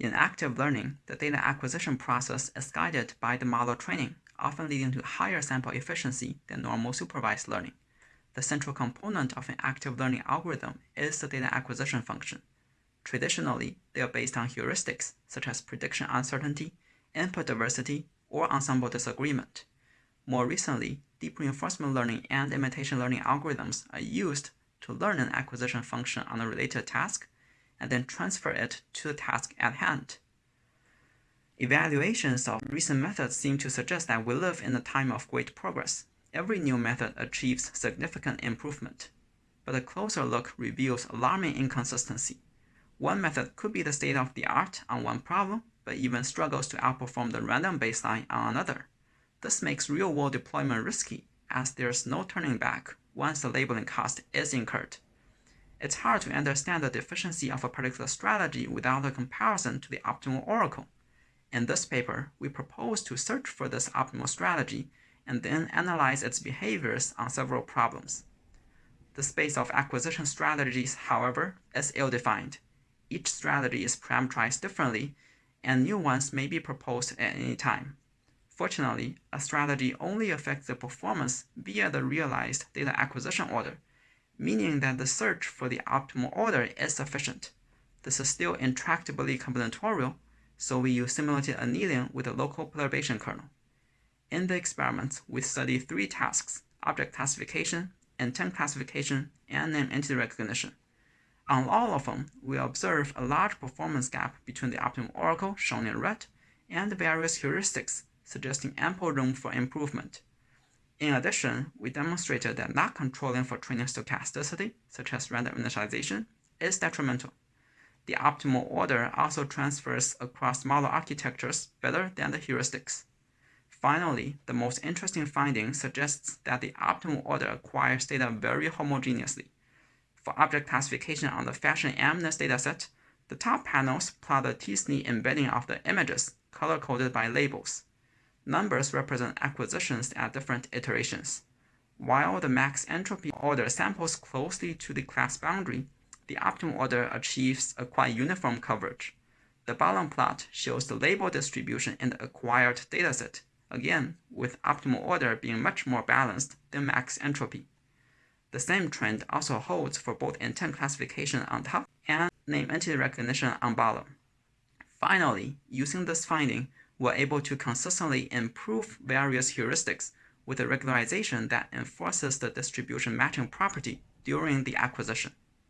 In active learning, the data acquisition process is guided by the model training, often leading to higher sample efficiency than normal supervised learning. The central component of an active learning algorithm is the data acquisition function. Traditionally, they are based on heuristics such as prediction uncertainty, input diversity, or ensemble disagreement. More recently, deep reinforcement learning and imitation learning algorithms are used to learn an acquisition function on a related task and then transfer it to the task at hand. Evaluations of recent methods seem to suggest that we live in a time of great progress. Every new method achieves significant improvement, but a closer look reveals alarming inconsistency. One method could be the state of the art on one problem, but even struggles to outperform the random baseline on another. This makes real-world deployment risky, as there's no turning back once the labeling cost is incurred. It's hard to understand the deficiency of a particular strategy without a comparison to the optimal oracle. In this paper, we propose to search for this optimal strategy and then analyze its behaviors on several problems. The space of acquisition strategies, however, is ill-defined. Each strategy is parameterized differently, and new ones may be proposed at any time. Fortunately, a strategy only affects the performance via the realized data acquisition order, meaning that the search for the optimal order is sufficient. This is still intractably combinatorial, so we use simulated annealing with a local perturbation kernel. In the experiments, we study three tasks, object classification, intent classification, and name entity recognition. On all of them, we observe a large performance gap between the optimal oracle, shown in red, and the various heuristics, suggesting ample room for improvement. In addition, we demonstrated that not controlling for training stochasticity, such as random initialization, is detrimental. The optimal order also transfers across model architectures better than the heuristics. Finally, the most interesting finding suggests that the optimal order acquires data very homogeneously. For object classification on the fashion MNIST dataset, the top panels plot the t-SNE embedding of the images, color-coded by labels. Numbers represent acquisitions at different iterations. While the max entropy order samples closely to the class boundary, the optimal order achieves a quite uniform coverage. The bottom plot shows the label distribution in the acquired dataset, again with optimal order being much more balanced than max entropy. The same trend also holds for both intent classification on top and name entity recognition on bottom. Finally, using this finding, we're able to consistently improve various heuristics with a regularization that enforces the distribution matching property during the acquisition.